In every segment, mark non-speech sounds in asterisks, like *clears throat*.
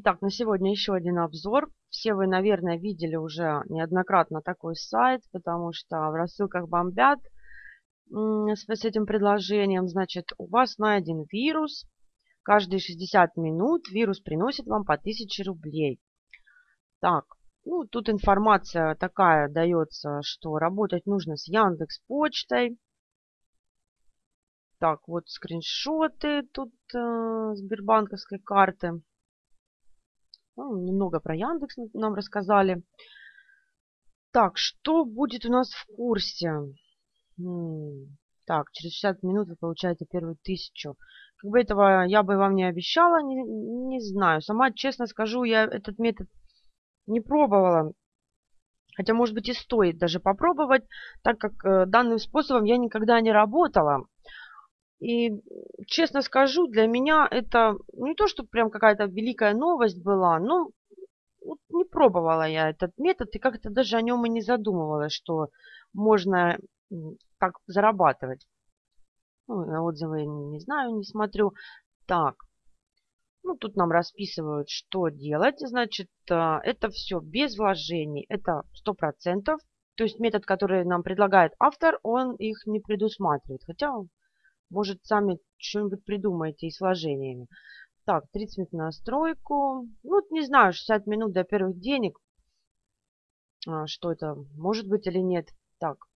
Итак, на сегодня еще один обзор. Все вы, наверное, видели уже неоднократно такой сайт, потому что в рассылках бомбят с этим предложением. Значит, у вас найден вирус. Каждые 60 минут вирус приносит вам по 1000 рублей. Так, ну, тут информация такая дается, что работать нужно с Яндекс Почтой. Так, вот скриншоты тут э, Сбербанковской карты. Ну, немного про Яндекс нам рассказали. Так, что будет у нас в курсе? Так, через 60 минут вы получаете первую тысячу. Как бы этого я бы вам не обещала, не, не знаю. Сама, честно скажу, я этот метод не пробовала. Хотя, может быть, и стоит даже попробовать, так как э, данным способом я никогда не работала. И, честно скажу, для меня это не то, что прям какая-то великая новость была, но вот не пробовала я этот метод и как-то даже о нем и не задумывалась, что можно так зарабатывать. Ну, отзывы не знаю, не смотрю. Так, ну, тут нам расписывают, что делать. Значит, а, это все без вложений. Это 100%. То есть метод, который нам предлагает автор, он их не предусматривает. Хотя, может, сами что-нибудь придумаете и с вложениями. Так, 30 минут на настройку. Ну, не знаю, 60 минут до первых денег. А, что это может быть или нет. Так,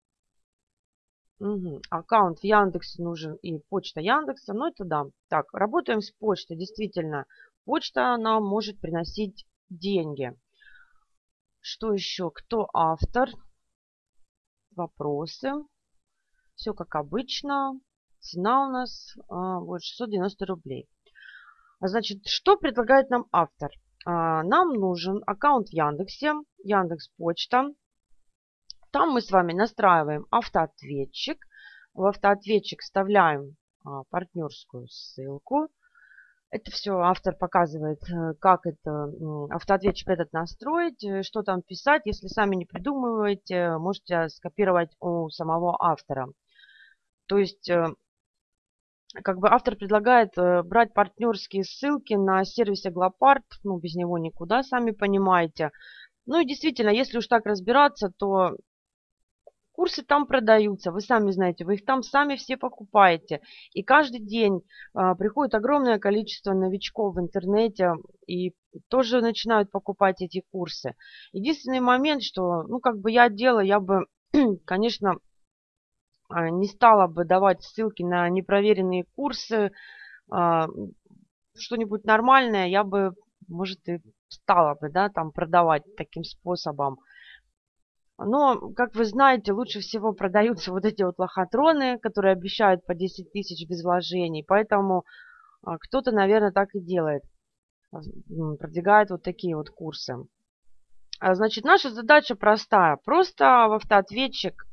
Угу. Аккаунт в Яндексе нужен и почта Яндекса. Ну, это да. Так, работаем с почтой. Действительно, почта нам может приносить деньги. Что еще? Кто автор? Вопросы. Все как обычно. Цена у нас а, вот 690 рублей. Значит, что предлагает нам автор? А, нам нужен аккаунт в Яндексе, Яндекс Почта. Там мы с вами настраиваем автоответчик. В автоответчик вставляем а, партнерскую ссылку. Это все автор показывает, э, как это автоответчик этот настроить, э, что там писать. Если сами не придумываете, можете скопировать у самого автора. То есть, э, как бы автор предлагает брать партнерские ссылки на сервисе Глопарт. Ну, без него никуда, сами понимаете. Ну и действительно, если уж так разбираться, то Курсы там продаются, вы сами знаете, вы их там сами все покупаете. И каждый день а, приходит огромное количество новичков в интернете и тоже начинают покупать эти курсы. Единственный момент, что, ну, как бы я делала, я бы, *clears throat* конечно, не стала бы давать ссылки на непроверенные курсы, а, что-нибудь нормальное я бы, может, и стала бы, да, там продавать таким способом. Но, как вы знаете, лучше всего продаются вот эти вот лохотроны, которые обещают по 10 тысяч без вложений. Поэтому а, кто-то, наверное, так и делает. Продвигает вот такие вот курсы. А, значит, наша задача простая. Просто в автоответчик а,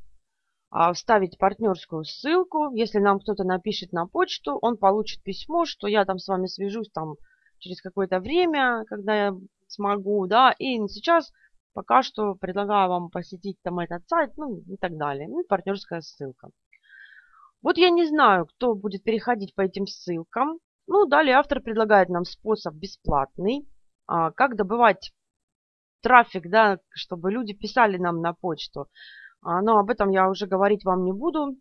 вставить партнерскую ссылку. Если нам кто-то напишет на почту, он получит письмо, что я там с вами свяжусь там через какое-то время, когда я смогу, да, и сейчас Пока что предлагаю вам посетить там этот сайт, ну и так далее. Ну партнерская ссылка. Вот я не знаю, кто будет переходить по этим ссылкам. Ну, далее автор предлагает нам способ бесплатный. А, как добывать трафик, да, чтобы люди писали нам на почту. А, но об этом я уже говорить вам не буду.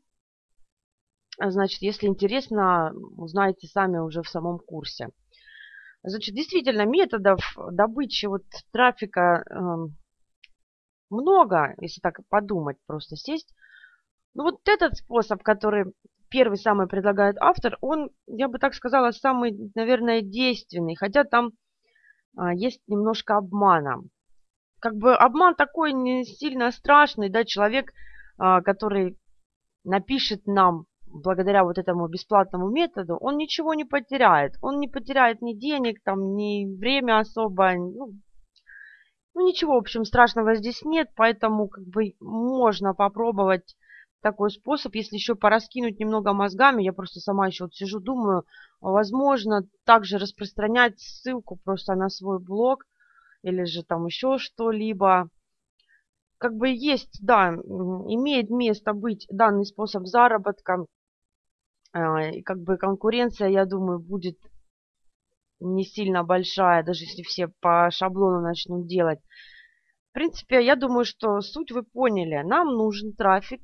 Значит, если интересно, узнаете сами уже в самом курсе. Значит, действительно, методов добычи вот трафика э, много, если так подумать, просто сесть. Ну вот этот способ, который первый самый предлагает автор, он, я бы так сказала, самый, наверное, действенный, хотя там а, есть немножко обмана. Как бы обман такой не сильно страшный, да, человек, а, который напишет нам благодаря вот этому бесплатному методу, он ничего не потеряет. Он не потеряет ни денег, там, ни время особо, ну, ну ничего, в общем, страшного здесь нет, поэтому как бы можно попробовать такой способ, если еще пораскинуть немного мозгами, я просто сама еще вот сижу, думаю, возможно, также распространять ссылку просто на свой блог или же там еще что-либо. Как бы есть, да, имеет место быть данный способ заработка, а, и как бы конкуренция, я думаю, будет не сильно большая, даже если все по шаблону начнут делать. В принципе, я думаю, что суть вы поняли. Нам нужен трафик,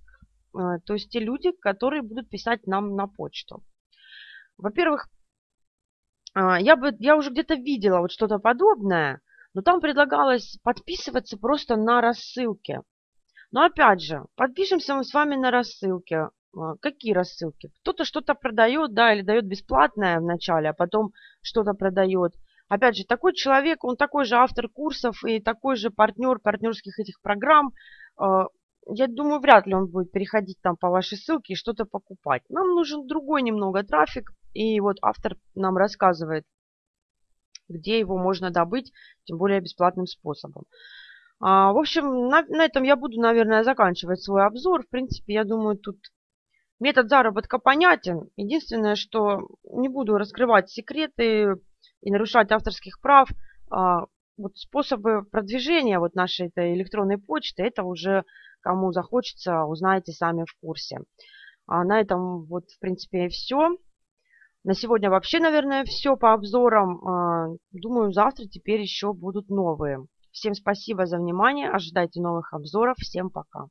э, то есть те люди, которые будут писать нам на почту. Во-первых, а, я, бы, я уже где-то видела вот что-то подобное, но там предлагалось подписываться просто на рассылки. Но опять же, подпишемся мы с вами на рассылки. А, какие рассылки? Кто-то что-то продает, да, или дает бесплатное вначале, а потом что-то продает. Опять же, такой человек, он такой же автор курсов и такой же партнер партнерских этих программ. А, я думаю, вряд ли он будет переходить там по вашей ссылке и что-то покупать. Нам нужен другой немного трафик, и вот автор нам рассказывает, где его можно добыть, тем более бесплатным способом. А, в общем, на, на этом я буду, наверное, заканчивать свой обзор. В принципе, я думаю, тут метод заработка понятен. Единственное, что не буду раскрывать секреты и нарушать авторских прав. А, вот способы продвижения вот нашей этой электронной почты, это уже кому захочется, узнаете сами в курсе. А на этом вот, в принципе, и все. На сегодня вообще, наверное, все по обзорам. А, думаю, завтра теперь еще будут новые. Всем спасибо за внимание. Ожидайте новых обзоров. Всем пока.